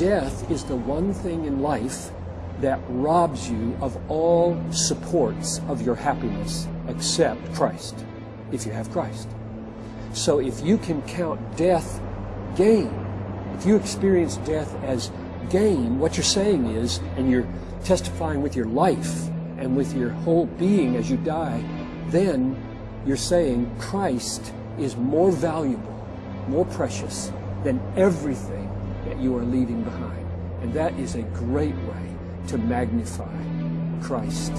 death is the one thing in life that robs you of all supports of your happiness except Christ, if you have Christ. So if you can count death gain, if you experience death as gain, what you're saying is, and you're testifying with your life and with your whole being as you die, then you're saying Christ is more valuable, more precious than everything you are leaving behind. And that is a great way to magnify Christ.